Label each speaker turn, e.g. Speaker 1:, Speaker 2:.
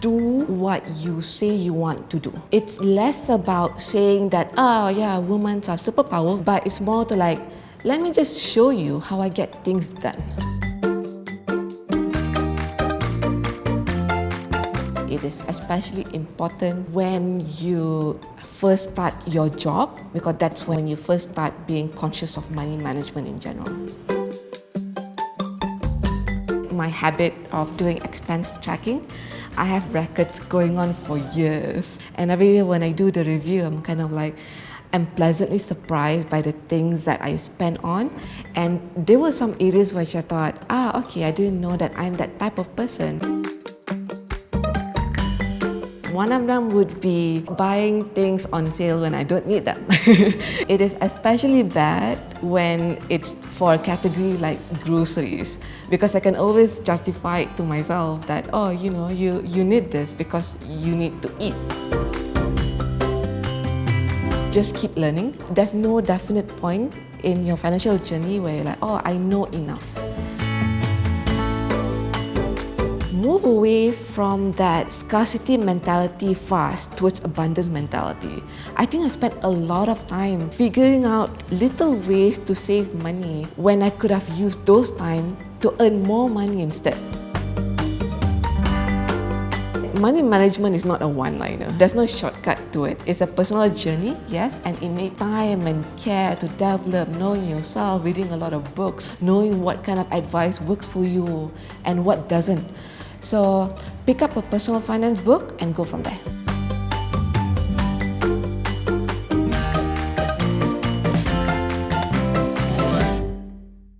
Speaker 1: do what you say you want to do. It's less about saying that, oh yeah, women are superpower, but it's more to like, let me just show you how I get things done. It is especially important when you first start your job because that's when you first start being conscious of money management in general. My habit of doing expense tracking, I have records going on for years. And every year when I do the review, I'm kind of like, I'm pleasantly surprised by the things that I spent on. And there were some areas which I thought, ah, okay, I didn't know that I'm that type of person. One of them would be buying things on sale when I don't need them. it is especially bad when it's for a category like groceries because I can always justify it to myself that, oh, you know, you, you need this because you need to eat. Just keep learning. There's no definite point in your financial journey where you're like, oh, I know enough move away from that scarcity mentality fast towards abundance mentality. I think I spent a lot of time figuring out little ways to save money when I could have used those time to earn more money instead. Money management is not a one-liner. There's no shortcut to it. It's a personal journey, yes, and it needs time and care to develop, knowing yourself, reading a lot of books, knowing what kind of advice works for you and what doesn't. So pick up a personal finance book and go from there.